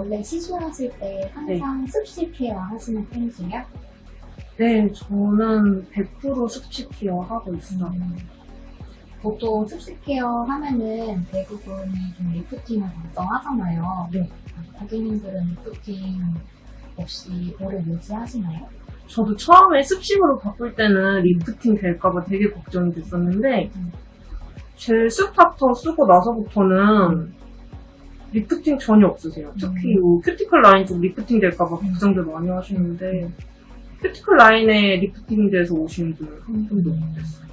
원래 시술하실 때 항상 습식 care 하시는 편이세요? 네, 저는 100% 습식 care 하고 있어요. 보통 습식 care 하면은 대부분이 좀 lifting을 걱정하잖아요. 네. 고객님들은 리프팅 없이 오래 유지하시나요? 저도 처음에 습식으로 바꿀 때는 리프팅 될까봐 되게 걱정이 됐었는데, 음. gel starter 쓰고 나서부터는 리프팅 전혀 없으세요. 특히 음. 뭐 큐티클 라인 쪽 리프팅 될까봐 걱정들 많이 하시는데, 큐티클 라인에 리프팅 돼서 오시는 분은 한 분도 없어요.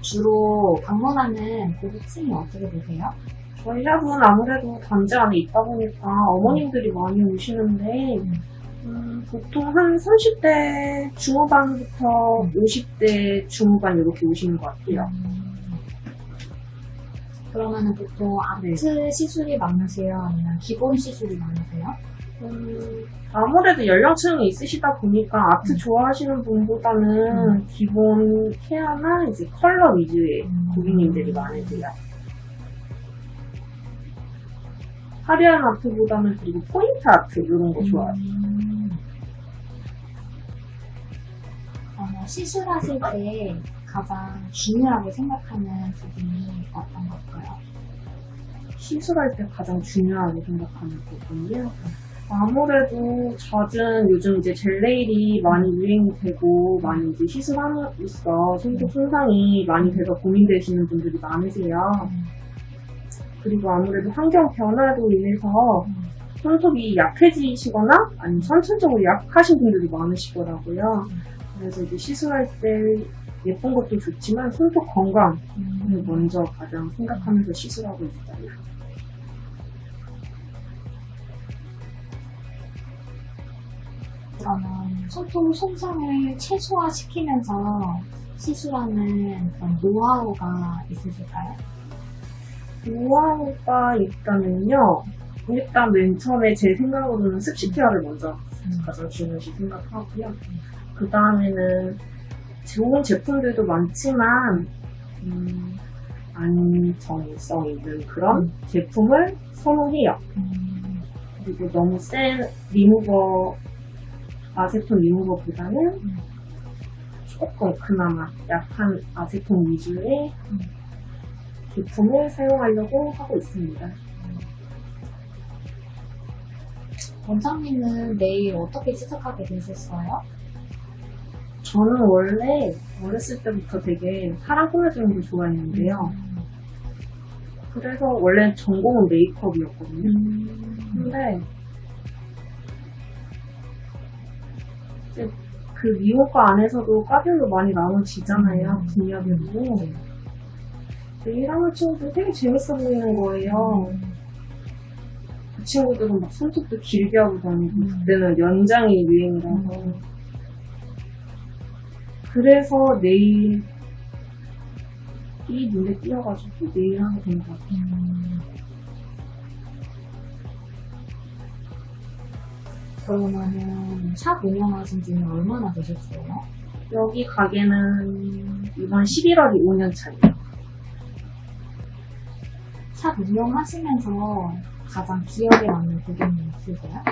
주로 방문하는 고객층이 어떻게 되세요? 저희 샵은 아무래도 단지 안에 있다 보니까 어머님들이 많이 오시는데 음, 보통 한 30대 중후반부터 50대 중후반 이렇게 오시는 것 같아요. 그러면은 보통 아트 네. 시술이 많으세요? 아니면 기본 시술이 많으세요? 음, 아무래도 연령층이 있으시다 보니까 아트 음. 좋아하시는 분보다는 기본 케어나 이제 컬러 위주의 음. 고객님들이 많으세요. 화려한 아트보다는 그리고 포인트 아트 이런 거 좋아하세요. 음. 어, 시술하실 때 가장 중요하게 생각하는 부분이 어떤 걸까요? 시술할 때 가장 중요하게 생각하는 부분이요. 아무래도 젖은 요즘 이제 젤네일이 많이 유행이 되고 많이 이제 시술함으로써 손톱 손상이 많이 돼서 고민되시는 분들이 많으세요. 그리고 아무래도 환경 변화로 인해서 손톱이 약해지시거나 아니면 선천적으로 약하신 분들이 많으시더라고요. 그래서 이제 시술할 때 예쁜 것도 좋지만 손톱 건강을 먼저 가장 생각하면서 시술하고 있어요. 그러면 손톱 손상을 최소화시키면서 시술하는 그런 노하우가 있으실까요? 노하우가 있다면요. 일단 맨 처음에 제 생각으로는 습식 케어를 먼저 가장 중요시 생각하고요. 그 다음에는 좋은 제품들도 많지만 음, 안정성 있는 그런 음. 제품을 선호해요. 음, 그리고 너무 센 리무버, 아세톤 리무버보다는 음. 조금 그나마 약한 아세톤 위주의 음. 제품을 사용하려고 하고 있습니다. 원장님은 내일 어떻게 시작하게 되셨어요? 저는 원래 어렸을 때부터 되게 사람 꾸며주는 걸 좋아했는데요. 그래서 원래 전공은 메이크업이었거든요. 음, 근데 이제 그 미호과 안에서도 과별로 많이 나눠지잖아요. 분야별로. 근데 일하는 친구들 되게 재밌어 보이는 거예요. 그 친구들은 막 손톱도 길게 하고 다니고 음. 그때는 연장이 유행이라서 그래서 내일 이 눈에 띄어가지고 내일 하게 된 것 같아요. 음. 그러면은 샵 운영하신 지는 얼마나 되셨어요? 여기 가게는 이번 11월이 5년 차예요. 샵 운영하시면서 가장 기억에 남는 고객님 있으세요?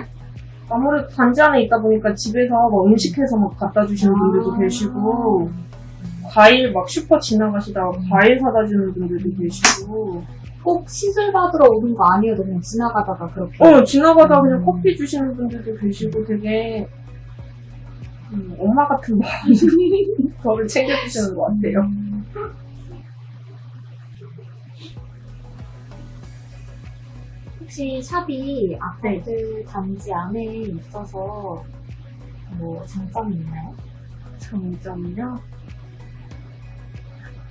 아무래도 단지 안에 있다 보니까 집에서 막 음식해서 막 갖다 주시는 분들도 아. 계시고 과일 막 슈퍼 지나가시다가 과일 사다 주는 분들도 계시고 꼭 시술 받으러 오는 거 아니어도 그냥 지나가다가 그렇게 어 지나가다 그냥 음. 커피 주시는 분들도 계시고 되게 음, 엄마 같은 마음 저를 챙겨주시는 것 같아요. 혹시 샵이 아파트 단지 안에 있어서 뭐 장점이 있나요? 장점이요?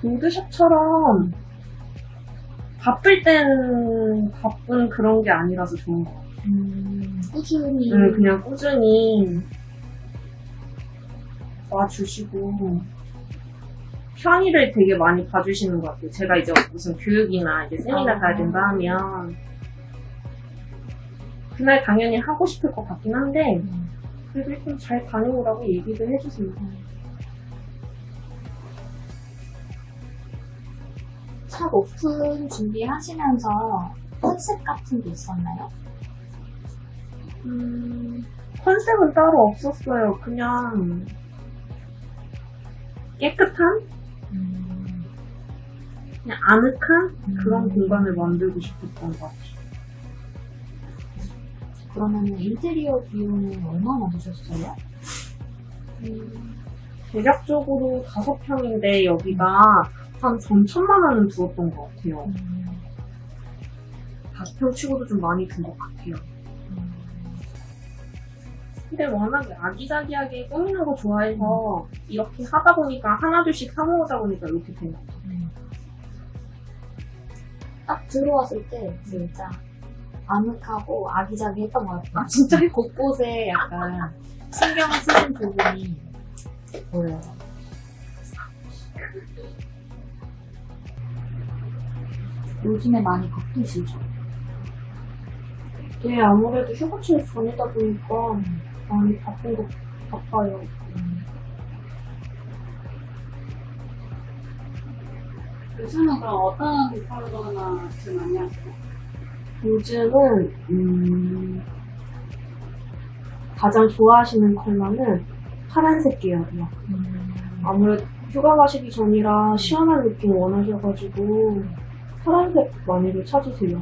보드샵처럼 바쁠 땐 바쁜 그런 게 아니라서 좋은 것 같아요. 음, 꾸준히 음, 그냥 꾸준히 와주시고 편의를 되게 많이 봐주시는 것 같아요. 제가 이제 무슨 교육이나 이제 세미나 아. 가야 된다 하면 그날 당연히 하고 싶을 것 같긴 한데 음, 그래도 일단 잘 다녀오라고 얘기를 해주세요. 샵 오픈 준비하시면서 컨셉 같은 게 있었나요? 음, 컨셉은 따로 없었어요. 그냥 깨끗한? 음, 그냥 아늑한 그런 음. 공간을 만들고 싶었던 것 같아요. 그러면 인테리어 비용은 얼마나 드셨어요? 음, 대략적으로 다섯 평인데 여기가 한 3천만 원은 들었던 것 같아요. 음, 다섯 평 치고도 좀 많이 든 것 같아요. 음, 근데 워낙에 아기자기하게 꾸미는 거 좋아해서 이렇게 하다 보니까 하나둘씩 사모으다 보니까 이렇게 된 것 같아요. 음. 딱 들어왔을 때 진짜 아늑하고 아기자기했던 것 같아요. 아, 진짜요? 곳곳에 약간 신경 쓰신 부분이 보여요. 요즘에 많이 바쁘시죠? 네, 아무래도 휴가철 전이다 보니까 많이 바쁜 거 바빠요. 요즘은 그럼 어떤 컬러나 제일 많이 하세요? 요즘은 음, 가장 좋아하시는 컬러는 파란색 계열이요. 음, 아무래도 휴가 가시기 전이라 시원한 느낌 원하셔가지고 파란색 많이들 찾으세요.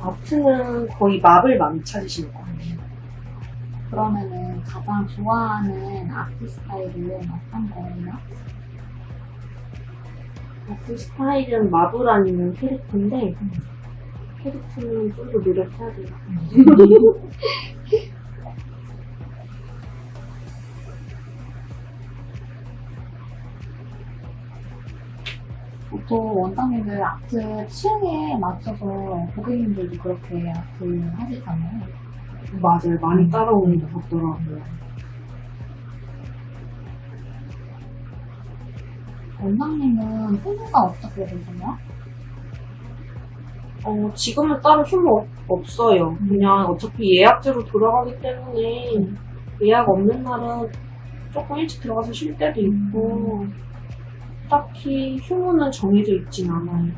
아트는 거의 마블 많이 찾으시는 것 같아요. 그러면은 가장 좋아하는 아트 스타일은 어떤 거예요? 아트 스타일은 마블 아니면 캐릭터인데 캐릭터는 좀 더 노력해야 돼요. 보통 원장님들 아트 취향에 맞춰서 고객님들도 그렇게 아트 하시잖아요. 맞아요. 많이 따라오는 것 같더라고요. 원장님은 후보가 어떻게 되세요? 어, 지금은 따로 휴무 없- 없어요. 그냥 어차피 예약제로 돌아가기 때문에 예약 없는 날은 조금 일찍 들어가서 쉴 때도 있고 딱히 휴무는 정해져 있진 않아요.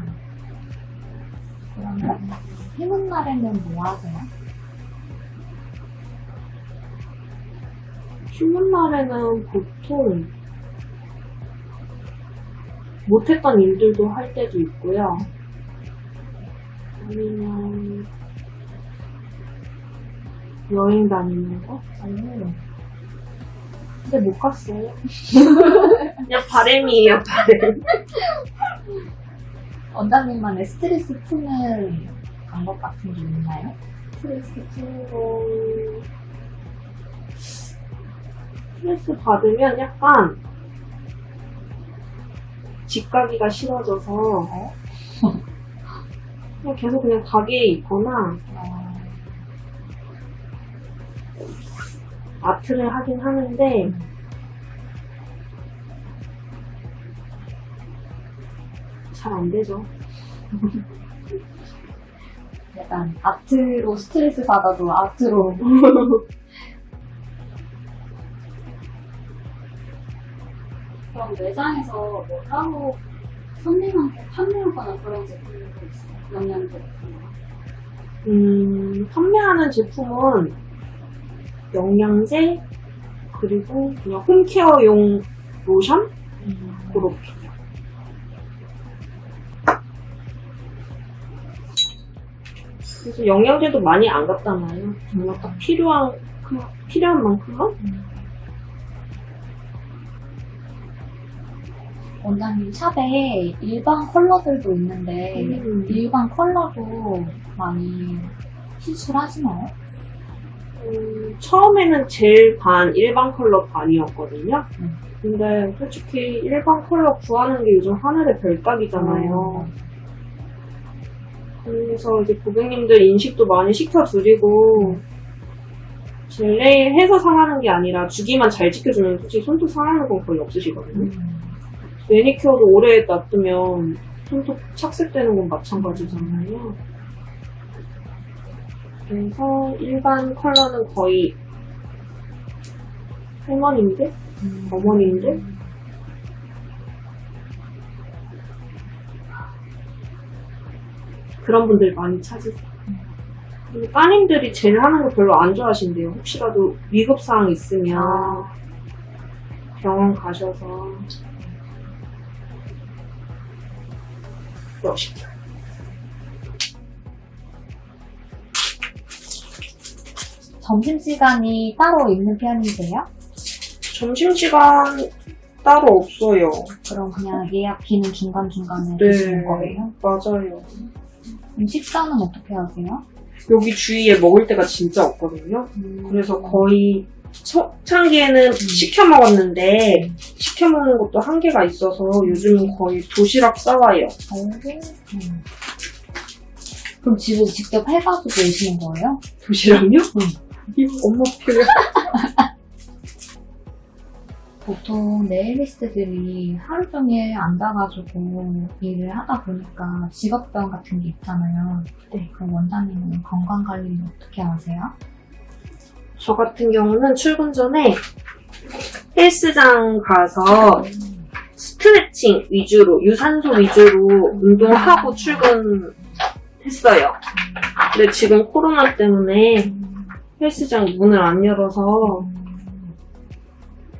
그러면 휴문 날에는 뭐 하세요? 휴무 날에는 보통 못했던 일들도 할 때도 있고요. 아니면 여행 다니는 거? 아니면 근데 못 갔어요. 그냥 바램이에요, 바램. 원장님만의 스트레스 푸는 방법 같은 게 있나요? 스트레스 푸는 거. 스트레스 받으면 약간 집 가기가 싫어져서 그냥 계속 그냥 가게에 있거나 어, 아트를 하긴 하는데 잘안 되죠. 약간 아트로 스트레스 받아도 아트로 그럼 매장에서 뭐 따로 손님한테 판매하거나 그런 제품들도 있어요? 영양제? 음, 판매하는 제품은 영양제 그리고 그냥 홈케어용 로션 그렇게. 그래서 영양제도 많이 안 갖다놔요. 정말 딱 필요한 그- 필요한 만큼만. 원장님 샵에 일반 컬러들도 있는데 음. 일반 컬러도 많이 시술하시나요? 음, 처음에는 젤 반, 일반 컬러 반이었거든요. 음. 근데 솔직히 일반 컬러 구하는 게 요즘 하늘의 별따기잖아요. 그래서 이제 고객님들 인식도 많이 시켜드리고, 젤네일 해서 상하는 게 아니라 주기만 잘 지켜주면 솔직히 손톱 상하는 건 거의 없으시거든요. 매니큐어도 오래 놔두면 손톱 착색되는 건 마찬가지잖아요. 그래서 일반 컬러는 거의 할머니인데? 어머니인데? 그런 분들 많이 찾으세요. 그리고 따님들이 젤 하는 거 별로 안 좋아하신대요. 혹시라도 위급사항 있으면 병원 가셔서 그러시죠. 점심시간이 따로 있는 편이세요? 점심시간 따로 없어요. 그럼 그냥 예약 비는 중간중간에 네. 주시는 거예요? 맞아요. 그럼 식사는 어떻게 하세요? 여기 주위에 먹을 데가 진짜 없거든요. 그래서 거의 초창기에는 시켜 먹었는데 시켜 먹는 것도 한계가 있어서 요즘은 거의 도시락 싸와요. 음. 그럼 집에 직접 해가지고 오시는 거예요? 도시락요? 응. 엄마 표현. 보통 네일리스트들이 하루 종일 앉아가지고 일을 하다 보니까 직업병 같은 게 있잖아요. 네. 그럼 원장님은 건강 관리는 어떻게 하세요? 저 같은 경우는 출근 전에 헬스장 가서 스트레칭 위주로, 유산소 위주로 운동하고 출근했어요. 근데 지금 코로나 때문에 헬스장 문을 안 열어서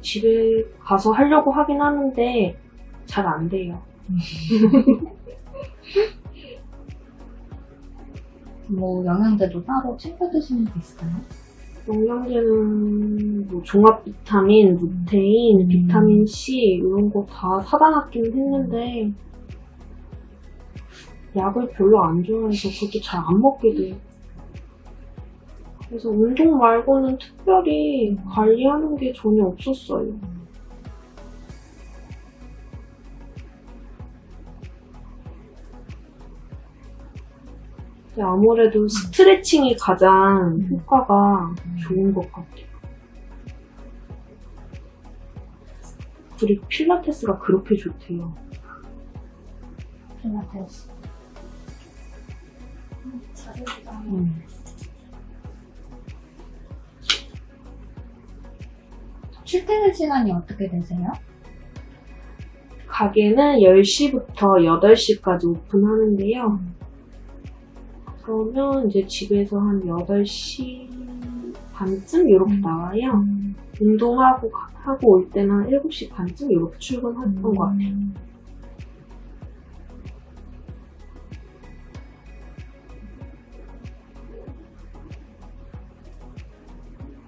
집에 가서 하려고 하긴 하는데 잘 안 돼요. 뭐 영양제도 따로 챙겨 드시는 게 있어요? 영양제는 뭐 종합 비타민, 루테인, 음. 비타민 C 이런 거 다 사다 놨긴 했는데 약을 별로 안 좋아해서 그것도 잘 안 먹게 돼요. 그래서 운동 말고는 특별히 관리하는 게 전혀 없었어요. 아무래도 스트레칭이 가장 효과가 좋은 것 같아요. 그리고 필라테스가 그렇게 좋대요. 필라테스. 음. 출퇴근 시간이 어떻게 되세요? 가게는 10시부터 8시까지 오픈하는데요. 그러면 이제 집에서 한 8시 반쯤 이렇게 음. 나와요. 운동하고 가- 하고 올 때는 한 7시 반쯤 이렇게 출근했던 것 같아요.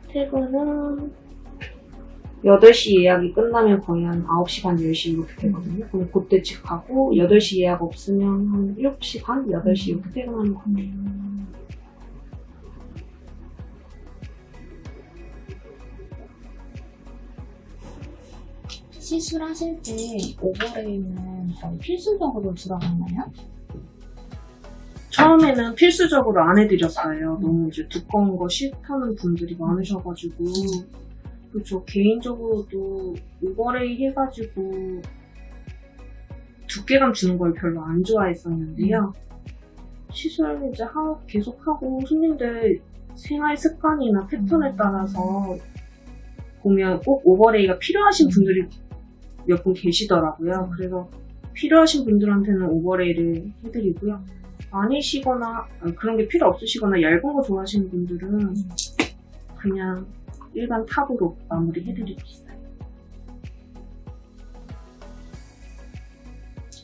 퇴근은 8시 예약이 끝나면 거의 한 9시 반, 10시 이렇게 되거든요. 그럼 그때 집 가고 8시 예약 없으면 한 7시 반, 8시 이렇게 퇴근하는 것 같아요. 시술하실 때 오버레이는 거의 필수적으로 들어갔나요? 처음에는 필수적으로 안 해드렸어요. 너무 이제 두꺼운 거 싫다는 분들이 많으셔가지고. 그저 개인적으로도 오버레이 해가지고 두께감 주는 걸 별로 안 좋아했었는데요. 시술 이제 하, 계속하고 손님들 생활 습관이나 패턴에 따라서 보면 꼭 오버레이가 필요하신 분들이 몇 분 계시더라고요. 그래서 필요하신 분들한테는 오버레이를 해드리고요. 아니시거나 아, 그런 게 필요 없으시거나 얇은 거 좋아하시는 분들은 그냥 일반 탑으로 마무리 해드리고 있어요.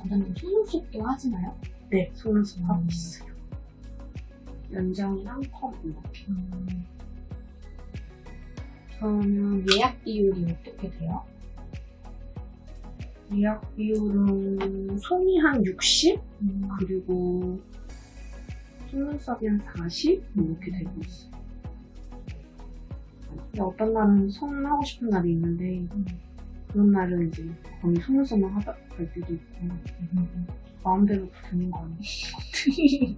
원장님 속눈썹도 하시나요? 네, 속눈썹 하고 있어요. 연장이랑 컵 이렇게. 그러면 예약 비율이 어떻게 돼요? 예약 비율은 손이 한 60? 그리고 속눈썹이 한 40? 이렇게 되고 있어요. 근데 어떤 날은 손 하고 싶은 날이 있는데 그런 날은 이제 거의 속눈썹만 하다 갈 때도 있고 마음대로 되는 거 아니에요?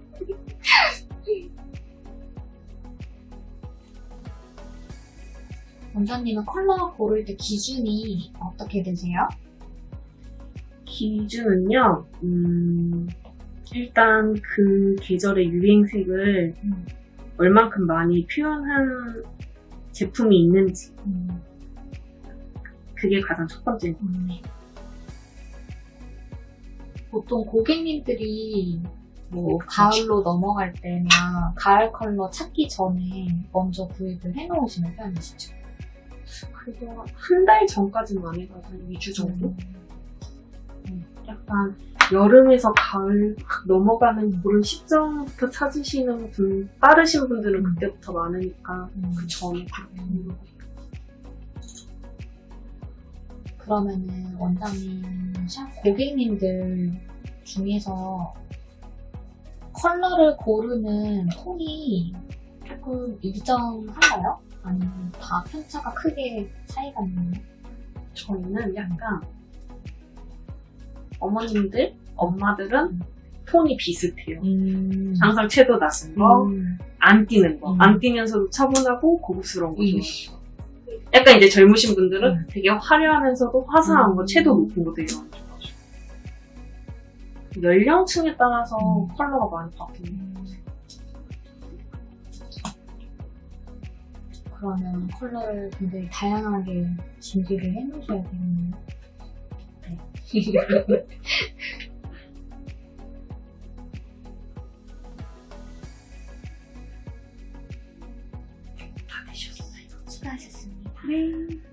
원장님은 컬러 고를 때 기준이 어떻게 되세요? 기준은요, 음, 일단 그 계절의 유행색을 음. 얼만큼 많이 표현한 제품이 있는지, 그게 가장 첫 번째입니다. 보통 고객님들이 뭐 가을로 넘어갈 때나 가을 컬러 찾기 전에 먼저 구입을 해놓으시는 편이시죠? 그래도 한 달 전까지는 안 해가지고 한 2주 정도? 음. 약간 여름에서 가을 확 넘어가는 그런 시점부터 찾으시는 분, 빠르신 분들은 그때부터 많으니까 음. 그 전에 음. 그러면은 원장님 샵 고객님들 중에서 컬러를 고르는 톤이 조금 일정한가요? 아니면 다 편차가 크게 차이가 있나요? 저희는 약간 어머님들, 엄마들은 톤이 비슷해요. 음. 항상 채도 낮은 거, 음. 안 띄는 거. 음. 안 띄면서도 차분하고 고급스러운 거 음. 좋아해요. 약간 이제 젊으신 분들은 음. 되게 화려하면서도 화사한 거, 음. 채도 높은 것도 이런 거 좋아하죠. 연령층에 따라서 음. 컬러가 많이 바뀌는 음. 그러면 컬러를 굉장히 다양하게 준비를 해놓으셔야 되겠네요. 네. 다 되셨어요. 수고하셨습니다. 네.